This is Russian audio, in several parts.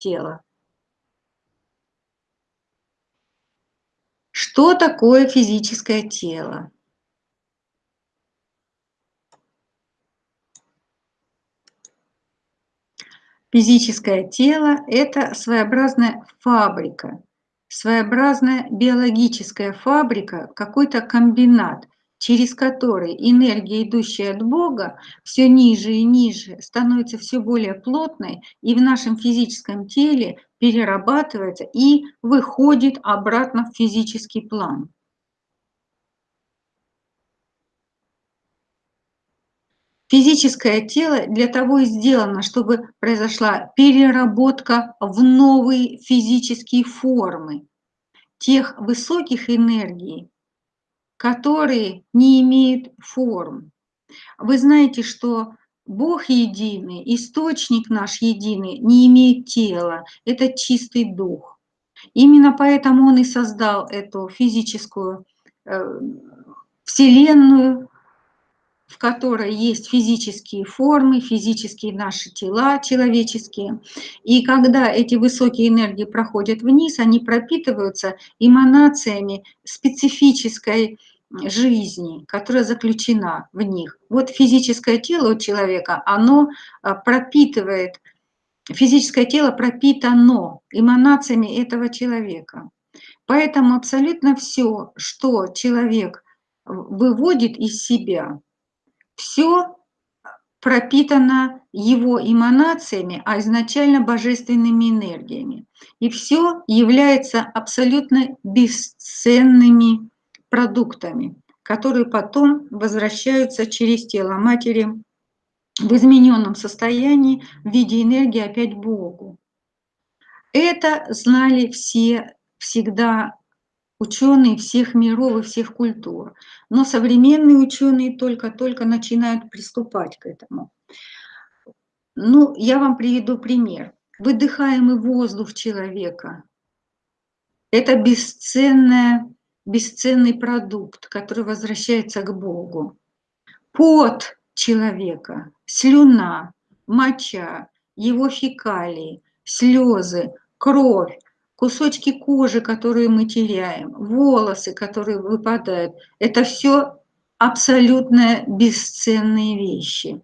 тела. Что такое физическое тело? Физическое тело – это своеобразная фабрика, своеобразная биологическая фабрика, какой-то комбинат, через который энергия, идущая от Бога, все ниже и ниже, становится все более плотной и в нашем физическом теле перерабатывается и выходит обратно в физический план. Физическое тело для того и сделано, чтобы произошла переработка в новые физические формы тех высоких энергий, которые не имеют форм. Вы знаете, что Бог единый, источник наш единый, не имеет тела, это чистый дух. Именно поэтому Он и создал эту физическую э, вселенную, в которой есть физические формы, физические наши тела человеческие. И когда эти высокие энергии проходят вниз, они пропитываются эманациями специфической жизни, которая заключена в них. Вот физическое тело у человека, оно а, пропитывает, физическое тело пропитано эманациями этого человека. Поэтому абсолютно все, что человек выводит из себя, все пропитано его эманациями, а изначально божественными энергиями. И все является абсолютно бесценными продуктами, которые потом возвращаются через тело матери в измененном состоянии в виде энергии опять Богу. Это знали все всегда ученые всех миров и всех культур. Но современные ученые только-только начинают приступать к этому. Ну, я вам приведу пример. Выдыхаемый воздух человека – это бесценная, бесценный продукт, который возвращается к Богу. Пот человека, слюна, моча, его фекалии, слезы, кровь – кусочки кожи, которые мы теряем, волосы, которые выпадают, это все абсолютно бесценные вещи.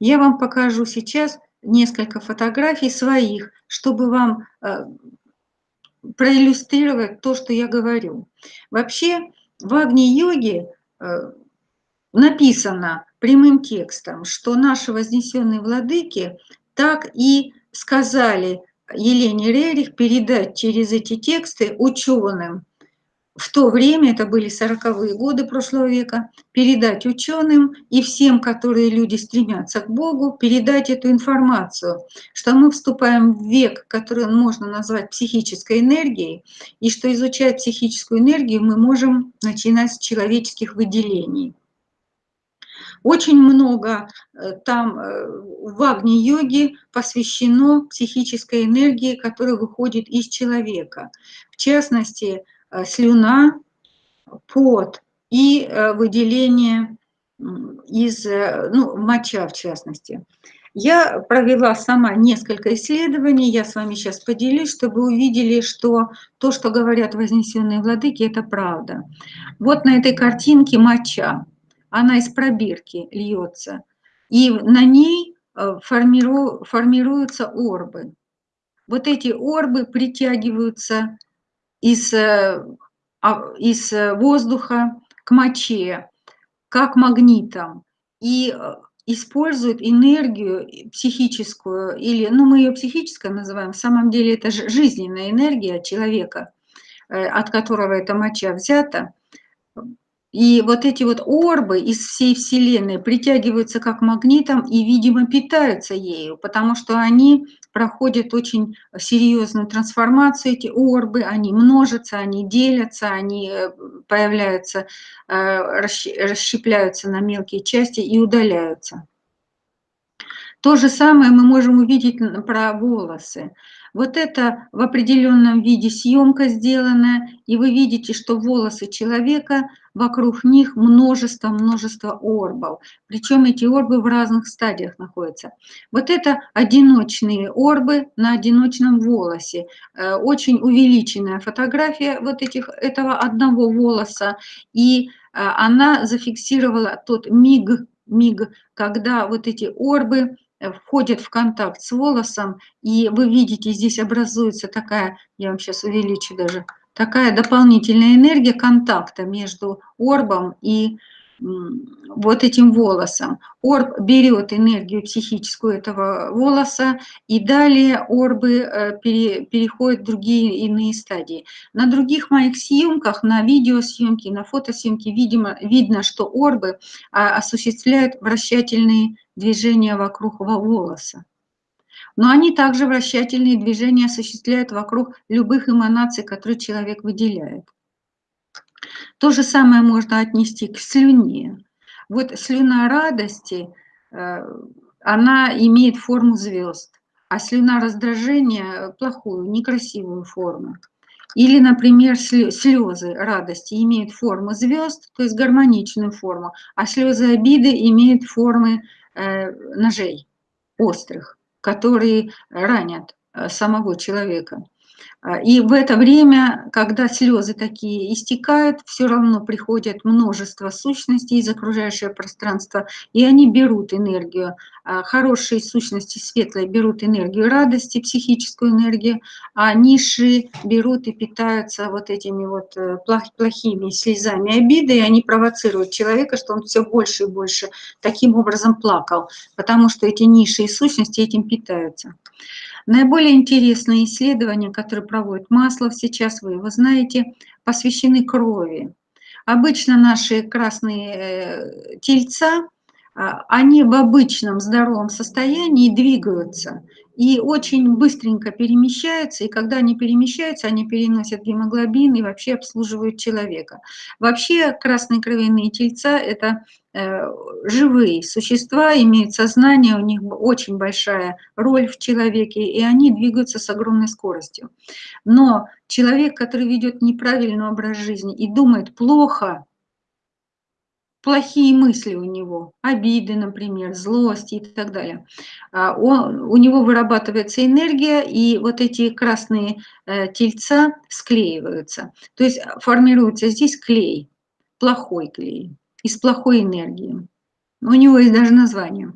Я вам покажу сейчас несколько фотографий своих, чтобы вам э, проиллюстрировать то, что я говорю. Вообще в Агни-йоге э, написано прямым текстом, что наши вознесенные владыки так и сказали Елене Рерих передать через эти тексты ученым, в то время, это были 40-е годы прошлого века, передать ученым и всем, которые люди стремятся к Богу, передать эту информацию, что мы вступаем в век, который можно назвать психической энергией, и что изучать психическую энергию мы можем начинать с человеческих выделений. Очень много э, там э, в Агни-йоге посвящено психической энергии, которая выходит из человека. В частности, э, слюна, пот и выделение из ну, моча, в частности. Я провела сама несколько исследований, я с вами сейчас поделюсь, чтобы увидели, что то, что говорят вознесенные владыки, это правда. Вот на этой картинке моча она из пробирки льется, и на ней э, формиру, формируются орбы. Вот эти орбы притягиваются из, э, а, из воздуха к моче, как магнитом, и э, используют энергию психическую, или, ну, мы ее психической называем, в самом деле это жизненная энергия человека, от которого эта моча взята, и вот эти вот орбы из всей Вселенной притягиваются как магнитом и, видимо, питаются ею, потому что они проходят очень серьезную трансформацию, эти орбы, они множатся, они делятся, они э, появляются, э, расщепляются на мелкие части и удаляются. То же самое мы можем увидеть про волосы. Вот это в определенном виде съемка сделанная, и вы видите, что волосы человека вокруг них множество-множество орбов, причем эти орбы в разных стадиях находятся. Вот это одиночные орбы на одиночном волосе. Э, очень увеличенная фотография вот этих, этого одного волоса, и а, она зафиксировала тот миг, миг, когда вот эти орбы Э, входит в контакт с волосом, и вы видите, здесь образуется такая, я вам сейчас увеличу даже, такая дополнительная энергия контакта между орбом и вот этим волосом. Орб берет энергию психическую этого волоса, и далее орбы э, пере, переходят в другие иные стадии. На других моих съемках, на видеосъемке, на фотосъемке, видимо, видно, что орбы а, осуществляют вращательные движения вокруг волоса. Но они также вращательные движения осуществляют вокруг любых эманаций, которые человек выделяет. То же самое можно отнести к слюне. Вот слюна радости, э, она имеет форму звезд, а слюна раздражения – плохую, некрасивую форму. Или, например, слезы радости имеют форму звезд, то есть гармоничную форму, а слезы обиды имеют формы э, ножей острых, которые ранят э, самого человека. А, и в это время, когда слезы такие истекают, все равно приходит множество сущностей из окружающего пространства, и они берут энергию. А, хорошие сущности светлые берут энергию радости, психическую энергию, а низшие берут и питаются вот этими вот э, плохими слезами обиды, и они провоцируют человека, что он все больше и больше таким образом плакал, потому что эти низшие сущности этим питаются. Наиболее интересные исследования, которые проводит Маслов сейчас, вы его знаете, посвящены крови. Обычно наши красные э, тельца, а, они в обычном здоровом состоянии двигаются и очень быстренько перемещаются, и когда они перемещаются, они переносят гемоглобин и вообще обслуживают человека. Вообще красные кровяные тельца – это живые существа, имеют сознание, у них очень большая роль в человеке, и они двигаются с огромной скоростью. Но человек, который ведет неправильный образ жизни и думает плохо, плохие мысли у него, обиды, например, злость и так далее. А он, у него вырабатывается энергия, и вот эти красные э, тельца склеиваются. То есть формируется здесь клей, плохой клей из плохой энергии. У него есть даже название.